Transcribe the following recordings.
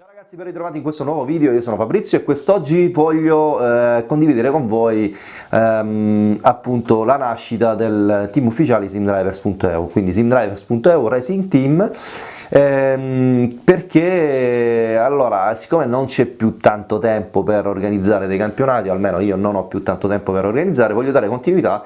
Ciao ragazzi, ben ritrovati in questo nuovo video, io sono Fabrizio e quest'oggi voglio eh, condividere con voi ehm, appunto la nascita del team ufficiale SimDrivers.eu, quindi SimDrivers.eu Racing Team, ehm, perché allora siccome non c'è più tanto tempo per organizzare dei campionati, o almeno io non ho più tanto tempo per organizzare, voglio dare continuità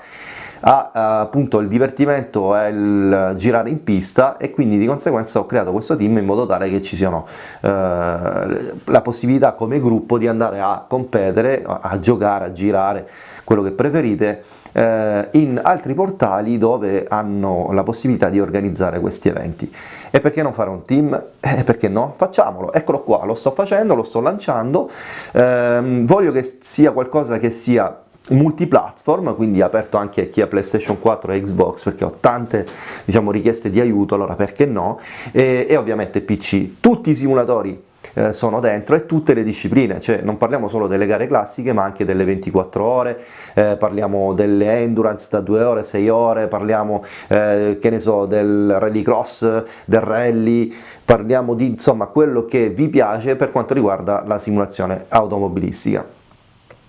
a, appunto il divertimento e il girare in pista e quindi di conseguenza ho creato questo team in modo tale che ci siano eh, la possibilità come gruppo di andare a competere, a giocare, a girare, quello che preferite, eh, in altri portali dove hanno la possibilità di organizzare questi eventi. E perché non fare un team? Eh, perché no? Facciamolo, eccolo qua, lo sto facendo, lo sto lanciando, eh, voglio che sia qualcosa che sia multiplatform, quindi aperto anche a chi ha PlayStation 4 e Xbox perché ho tante diciamo, richieste di aiuto, allora perché no, e, e ovviamente PC. Tutti i simulatori eh, sono dentro e tutte le discipline, cioè non parliamo solo delle gare classiche ma anche delle 24 ore, eh, parliamo delle endurance da 2 ore, 6 ore, parliamo eh, che ne so del rallycross, del rally, parliamo di insomma quello che vi piace per quanto riguarda la simulazione automobilistica.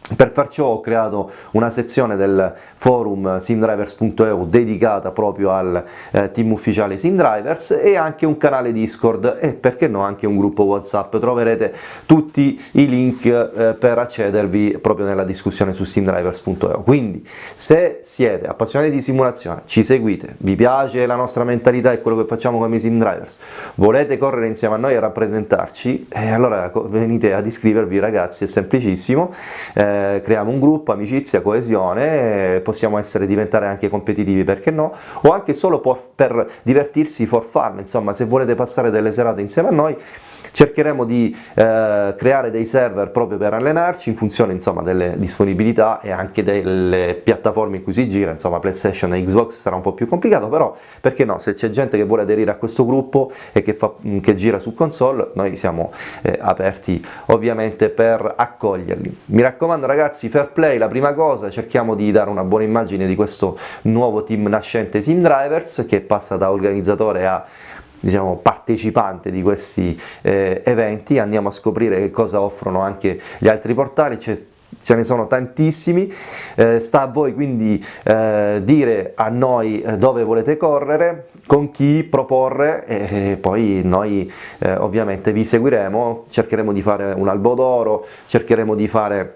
Per far ciò ho creato una sezione del forum simdrivers.eu dedicata proprio al eh, team ufficiale Simdrivers e anche un canale Discord e perché no anche un gruppo Whatsapp, troverete tutti i link eh, per accedervi proprio nella discussione su simdrivers.eu. Quindi se siete appassionati di simulazione, ci seguite, vi piace la nostra mentalità e quello che facciamo come Simdrivers, volete correre insieme a noi a rappresentarci, eh, allora venite ad iscrivervi ragazzi, è semplicissimo. Eh, eh, creiamo un gruppo, amicizia, coesione, possiamo essere, diventare anche competitivi perché no, o anche solo per divertirsi for fun, insomma se volete passare delle serate insieme a noi cercheremo di eh, creare dei server proprio per allenarci in funzione insomma, delle disponibilità e anche delle piattaforme in cui si gira, insomma PlayStation e Xbox sarà un po' più complicato, però perché no, se c'è gente che vuole aderire a questo gruppo e che, fa, che gira su console, noi siamo eh, aperti ovviamente per accoglierli. Mi raccomando ragazzi, fair play, la prima cosa, cerchiamo di dare una buona immagine di questo nuovo team nascente Sim Drivers che passa da organizzatore a diciamo, partecipante di questi eh, eventi, andiamo a scoprire che cosa offrono anche gli altri portali, ce ne sono tantissimi, eh, sta a voi quindi eh, dire a noi eh, dove volete correre, con chi proporre e poi noi eh, ovviamente vi seguiremo, cercheremo di fare un albo d'oro, cercheremo di fare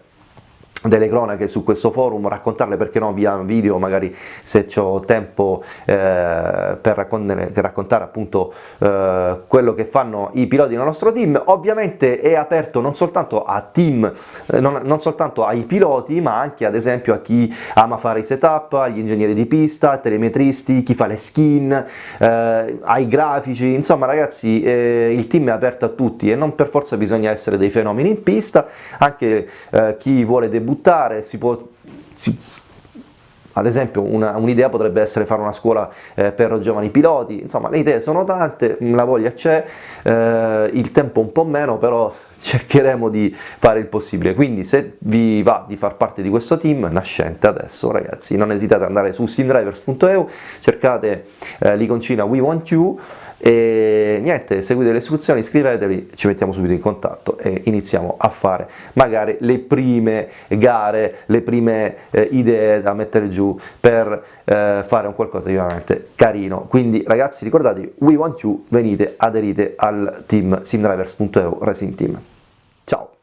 delle cronache su questo forum, raccontarle perché no via video, magari se ho tempo eh, per raccontare, raccontare appunto eh, quello che fanno i piloti del nostro team, ovviamente è aperto non soltanto a team, eh, non, non, soltanto ai piloti ma anche ad esempio a chi ama fare i setup, agli ingegneri di pista, telemetristi, chi fa le skin, eh, ai grafici, insomma ragazzi eh, il team è aperto a tutti e non per forza bisogna essere dei fenomeni in pista, anche eh, chi vuole debuttare buttare, si può, si, ad esempio un'idea un potrebbe essere fare una scuola eh, per giovani piloti, insomma le idee sono tante, la voglia c'è, eh, il tempo un po' meno, però cercheremo di fare il possibile, quindi se vi va di far parte di questo team nascente adesso ragazzi, non esitate ad andare su simdrivers.eu, cercate eh, l'iconcina We Want You, e niente, seguite le istruzioni, iscrivetevi, ci mettiamo subito in contatto e iniziamo a fare magari le prime gare, le prime eh, idee da mettere giù per eh, fare un qualcosa di veramente carino. Quindi ragazzi ricordatevi, we want you, venite, aderite al team simdrivers.eu Racing Team. Ciao!